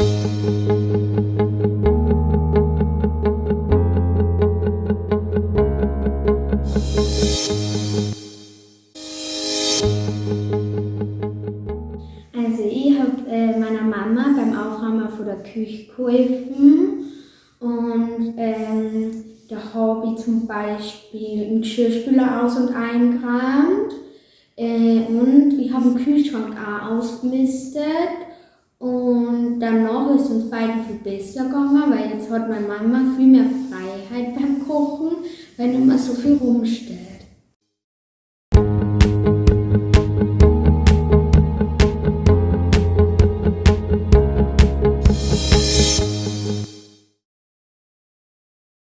Also ich habe äh, meiner Mama beim Aufräumen von der Küche geholfen und ähm, da habe ich zum Beispiel einen Geschirrspüler aus- und eingeräumt äh, und ich habe den Kühlschrank auch ausgemistet danach ist uns beiden viel besser gegangen, weil jetzt hat meine Mama viel mehr Freiheit beim Kochen, weil nicht mehr so viel rumsteht.